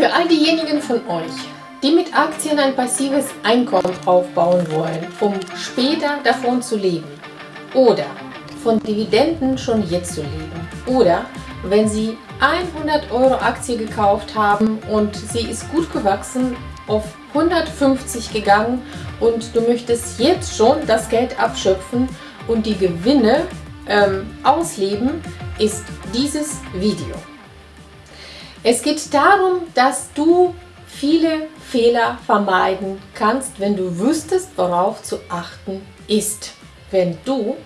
Für all diejenigen von euch, die mit Aktien ein passives Einkommen aufbauen wollen, um später davon zu leben oder von Dividenden schon jetzt zu leben oder wenn Sie 100 Euro Aktie gekauft haben und sie ist gut gewachsen, auf 150 gegangen und du möchtest jetzt schon das Geld abschöpfen und die Gewinne ähm, ausleben, ist dieses Video. Es geht darum, dass du viele Fehler vermeiden kannst, wenn du wüsstest, worauf zu achten ist. Wenn du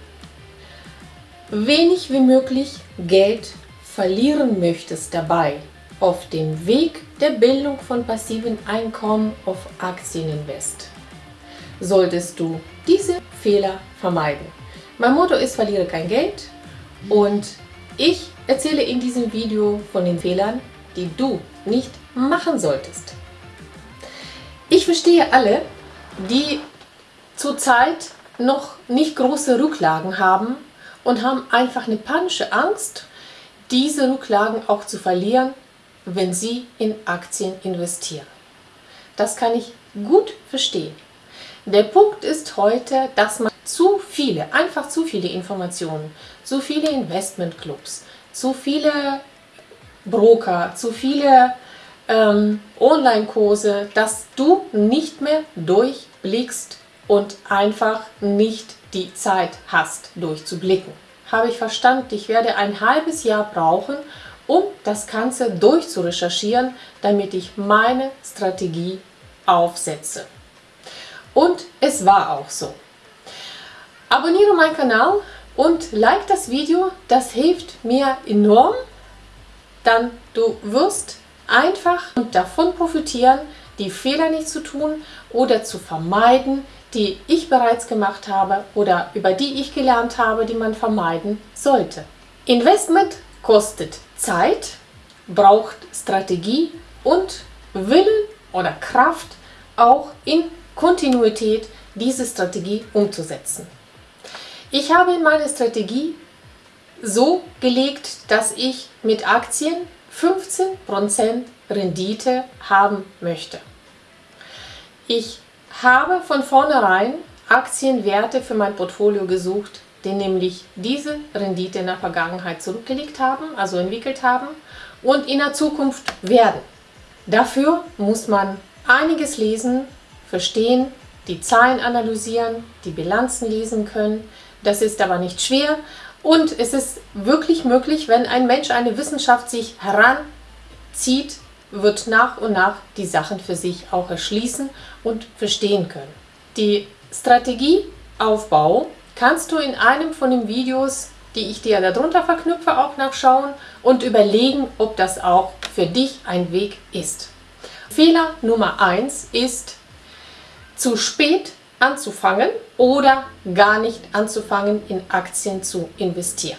wenig wie möglich Geld verlieren möchtest dabei auf dem Weg der Bildung von passiven Einkommen auf Aktieninvest, solltest du diese Fehler vermeiden. Mein Motto ist, verliere kein Geld und ich erzähle in diesem Video von den Fehlern, die du nicht machen solltest. Ich verstehe alle, die zurzeit noch nicht große Rücklagen haben und haben einfach eine panische Angst, diese Rücklagen auch zu verlieren, wenn sie in Aktien investieren. Das kann ich gut verstehen. Der Punkt ist heute, dass man zu viele, einfach zu viele Informationen, zu viele Investmentclubs, zu viele Broker, zu viele ähm, Online-Kurse, dass du nicht mehr durchblickst und einfach nicht die Zeit hast, durchzublicken. Habe ich verstanden, ich werde ein halbes Jahr brauchen, um das Ganze durchzurecherchieren, damit ich meine Strategie aufsetze. Und es war auch so. Abonniere meinen Kanal und like das Video, das hilft mir enorm dann du wirst einfach davon profitieren, die Fehler nicht zu tun oder zu vermeiden, die ich bereits gemacht habe oder über die ich gelernt habe, die man vermeiden sollte. Investment kostet Zeit, braucht Strategie und Willen oder Kraft, auch in Kontinuität diese Strategie umzusetzen. Ich habe in meiner Strategie so gelegt, dass ich mit Aktien 15% Rendite haben möchte. Ich habe von vornherein Aktienwerte für mein Portfolio gesucht, die nämlich diese Rendite in der Vergangenheit zurückgelegt haben, also entwickelt haben und in der Zukunft werden. Dafür muss man einiges lesen, verstehen, die Zahlen analysieren, die Bilanzen lesen können. Das ist aber nicht schwer und es ist wirklich möglich, wenn ein Mensch eine Wissenschaft sich heranzieht, wird nach und nach die Sachen für sich auch erschließen und verstehen können. Die Strategieaufbau kannst du in einem von den Videos, die ich dir darunter verknüpfe, auch nachschauen und überlegen, ob das auch für dich ein Weg ist. Fehler Nummer 1 ist, zu spät anzufangen oder gar nicht anzufangen, in Aktien zu investieren.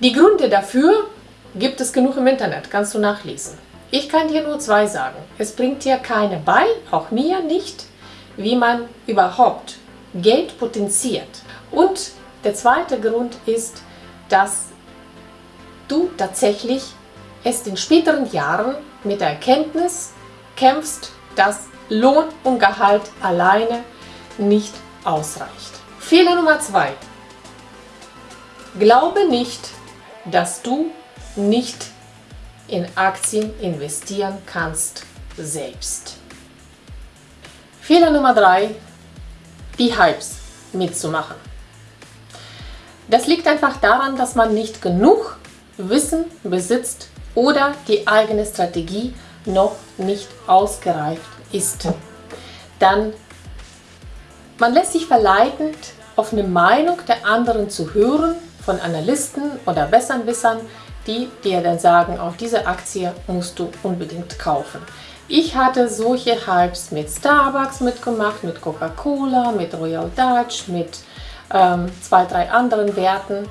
Die Gründe dafür gibt es genug im Internet, kannst du nachlesen. Ich kann dir nur zwei sagen. Es bringt dir keine bei, auch mir nicht, wie man überhaupt Geld potenziert. Und der zweite Grund ist, dass du tatsächlich erst in späteren Jahren mit der Erkenntnis kämpfst, dass Lohn und Gehalt alleine nicht ausreicht. Fehler Nummer zwei. Glaube nicht, dass du nicht in Aktien investieren kannst selbst. Fehler Nummer drei, die Hypes mitzumachen. Das liegt einfach daran, dass man nicht genug Wissen besitzt oder die eigene Strategie noch nicht ausgereift ist, dann man lässt sich verleiten, auf eine Meinung der anderen zu hören, von Analysten oder Besserwissern, die dir dann sagen, auf diese Aktie musst du unbedingt kaufen. Ich hatte solche Hypes mit Starbucks mitgemacht, mit Coca-Cola, mit Royal Dutch, mit ähm, zwei, drei anderen Werten.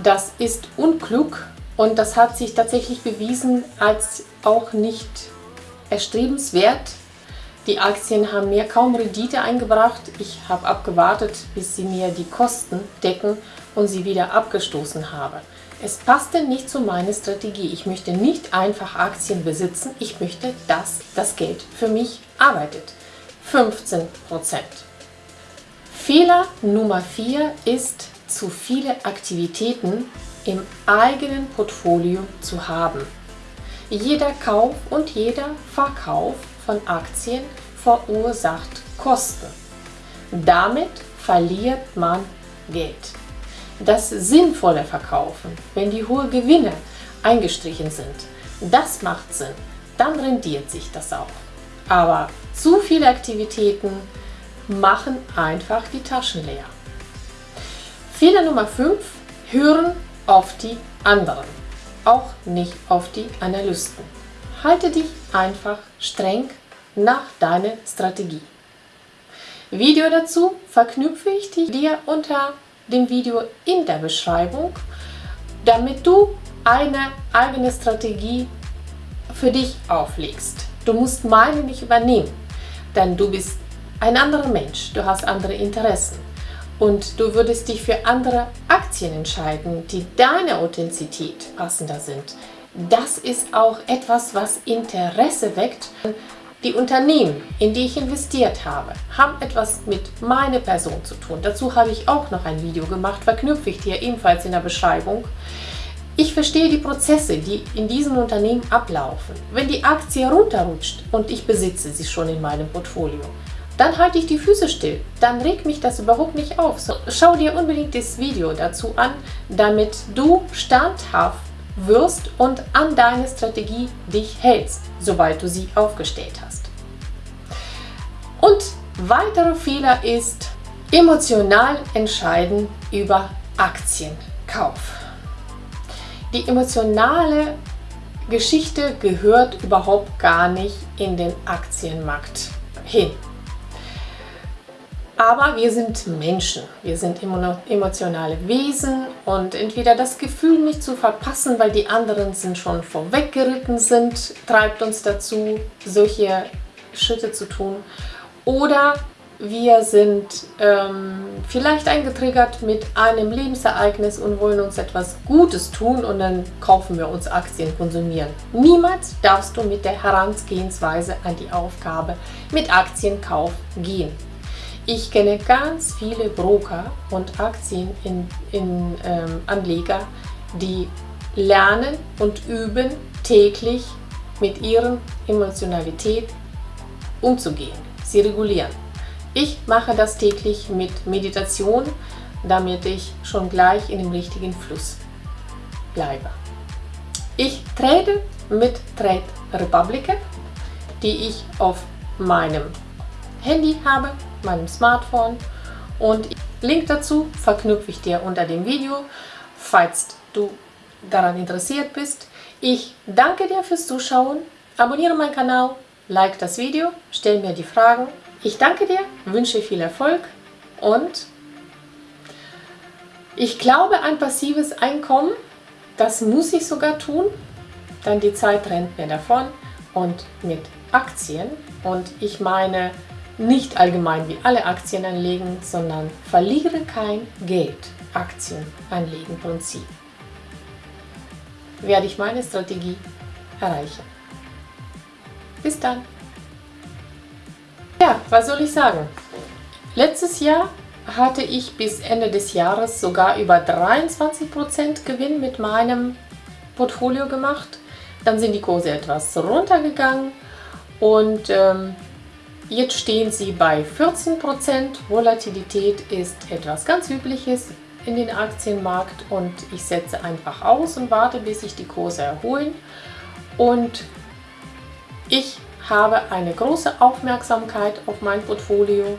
Das ist unklug und das hat sich tatsächlich bewiesen als auch nicht erstrebenswert. Die Aktien haben mir kaum Rendite eingebracht. Ich habe abgewartet, bis sie mir die Kosten decken und sie wieder abgestoßen habe. Es passte nicht zu meiner Strategie. Ich möchte nicht einfach Aktien besitzen. Ich möchte, dass das Geld für mich arbeitet. 15%. Fehler Nummer 4 ist, zu viele Aktivitäten im eigenen Portfolio zu haben. Jeder Kauf und jeder Verkauf von Aktien verursacht Kosten. Damit verliert man Geld. Das sinnvolle Verkaufen, wenn die hohen Gewinne eingestrichen sind, das macht Sinn. Dann rendiert sich das auch. Aber zu viele Aktivitäten machen einfach die Taschen leer. Fehler Nummer 5. Hören auf die anderen, auch nicht auf die Analysten. Halte dich einfach streng nach deiner Strategie. Video dazu verknüpfe ich dir unter dem Video in der Beschreibung, damit du eine eigene Strategie für dich auflegst. Du musst meine nicht übernehmen, denn du bist ein anderer Mensch, du hast andere Interessen und du würdest dich für andere Aktien entscheiden, die deiner Authentizität passender sind. Das ist auch etwas, was Interesse weckt. Die Unternehmen, in die ich investiert habe, haben etwas mit meiner Person zu tun. Dazu habe ich auch noch ein Video gemacht, verknüpfe ich dir ebenfalls in der Beschreibung. Ich verstehe die Prozesse, die in diesem Unternehmen ablaufen. Wenn die Aktie runterrutscht und ich besitze sie schon in meinem Portfolio, dann halte ich die Füße still. Dann regt mich das überhaupt nicht auf. So, schau dir unbedingt das Video dazu an, damit du standhaft wirst und an deine Strategie dich hältst, sobald du sie aufgestellt hast. Und weiterer Fehler ist emotional entscheiden über Aktienkauf. Die emotionale Geschichte gehört überhaupt gar nicht in den Aktienmarkt hin. Aber wir sind Menschen, wir sind emotionale Wesen und entweder das Gefühl nicht zu verpassen, weil die anderen sind schon vorweggeritten sind, treibt uns dazu, solche Schritte zu tun. Oder wir sind ähm, vielleicht eingetriggert mit einem Lebensereignis und wollen uns etwas Gutes tun und dann kaufen wir uns Aktien, konsumieren. Niemals darfst du mit der Herangehensweise an die Aufgabe mit Aktienkauf gehen. Ich kenne ganz viele Broker und Aktienanleger, ähm, die lernen und üben täglich mit ihrer Emotionalität umzugehen. Sie regulieren. Ich mache das täglich mit Meditation, damit ich schon gleich in dem richtigen Fluss bleibe. Ich trade mit Trade Republic, die ich auf meinem Handy habe meinem Smartphone und Link dazu verknüpfe ich dir unter dem Video, falls du daran interessiert bist. Ich danke dir fürs Zuschauen, abonniere meinen Kanal, like das Video, stell mir die Fragen. Ich danke dir, wünsche viel Erfolg und ich glaube ein passives Einkommen, das muss ich sogar tun, denn die Zeit rennt mir davon und mit Aktien und ich meine nicht allgemein wie alle Aktien anlegen, sondern verliere kein Geld. Aktien anlegen Prinzip. Werde ich meine Strategie erreichen. Bis dann. Ja, was soll ich sagen? Letztes Jahr hatte ich bis Ende des Jahres sogar über 23% Gewinn mit meinem Portfolio gemacht. Dann sind die Kurse etwas runtergegangen und ähm, Jetzt stehen sie bei 14%. Volatilität ist etwas ganz Übliches in den Aktienmarkt und ich setze einfach aus und warte, bis sich die Kurse erholen. Und ich habe eine große Aufmerksamkeit auf mein Portfolio